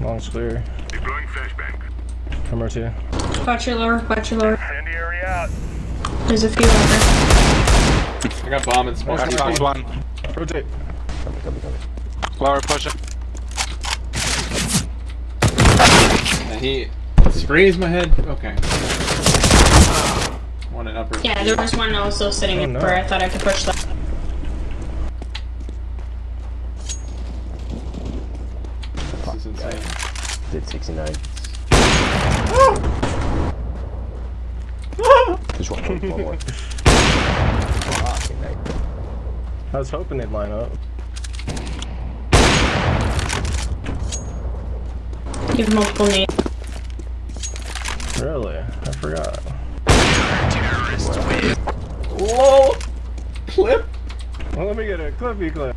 Long's clear. Deploying flashbang. Come right here. Watch your lower, watch your lower. Incendiary out. There's a few over. I got bomb and smoke. Xbox One. Rotate. Lower pushing. And he sprays my head. Okay. One in upper. Yeah, there was one also sitting Oh, in no. where I thought I could push that. This is insane. Did 69. Just one more, one more. Fucking night. I was hoping they'd line up. You have multiple nades. Really? I forgot. Whoa! Clip. Well, let me get a clippy clip.